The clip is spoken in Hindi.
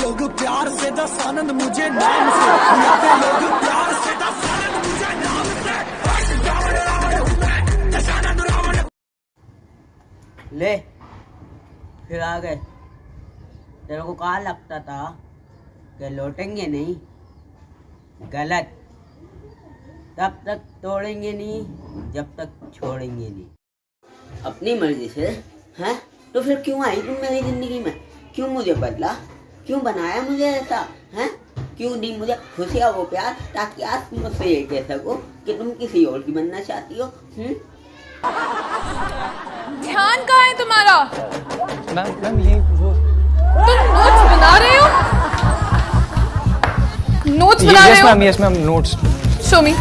लोग प्यार से दस आनंद मुझे नाम से। बुलाते लोग प्यार से दस आनंद मुझे नाम से। रावण रावण दशानंद रावण ले फिर आ गए। तेरे को कहा लगता था कि लौटेंगे नहीं? गलत। तब तक तोड़ेंगे नहीं जब तक छोड़ेंगे नहीं। अपनी मर्ज़ी से हैं? तो फिर क्यों आई तुम मेरी ज़िंदगी में? क्यों मुझे बदला? क्यों बनाया मुझे ऐसा? हैं? क्यों नहीं मुझे खुशियाँ वो प्यार? ताकि आज तुम मुझसे ये कह सको कि तुम किसी और की बनना चाहती हो हम्म? ध्यान कहाँ है तुम्हारा? मैम मैम ये वो तुम नोट्स बना रहे हो? नोट्स बना रहे हो? Yes ma'am yes ma'am notes show me